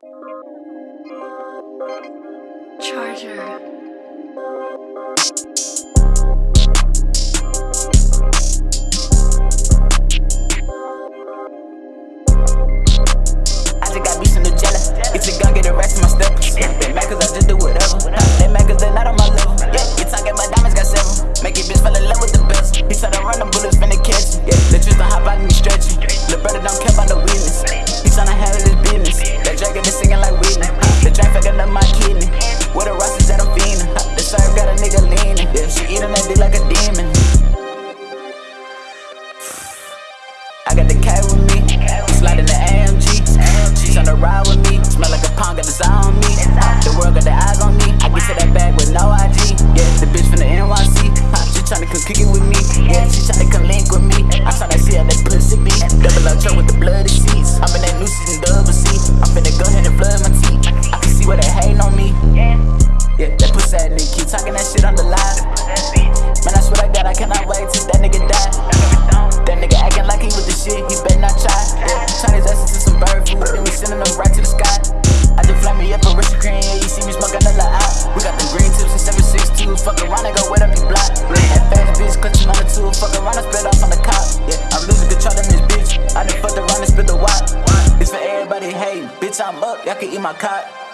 Charger. As it got me so jealous. It's a gun get arrest my stuff cuz i just diamonds got is singing like Whitney. The drink fucking up my kidney. What the rosters that I'm feeding. The serve got a nigga leaning. Yeah, she eating that dick like a demon. I got the cat with me. Slide in the AMG. She's on the ride I can see where they hating on me. Yeah, that pussy that nigga keep talking that shit on the line. Man, I swear to God, I cannot wait till that nigga die. That nigga acting like he with the shit, he better not try. Yeah, turn his ass into some bird food, then we sending them right to the sky. I just fly me up a rich green, yeah, you see me smoking a lot out. We got the green tips and 762s, fuck around and go wet up your block. Yeah, that fast bitch clutching on the tool, fuck around and spit off on the cop. Yeah, I'm losing control of this bitch. I done fucked around and spit the wop. It's for everybody hating, bitch, I'm up, y'all can eat my cock.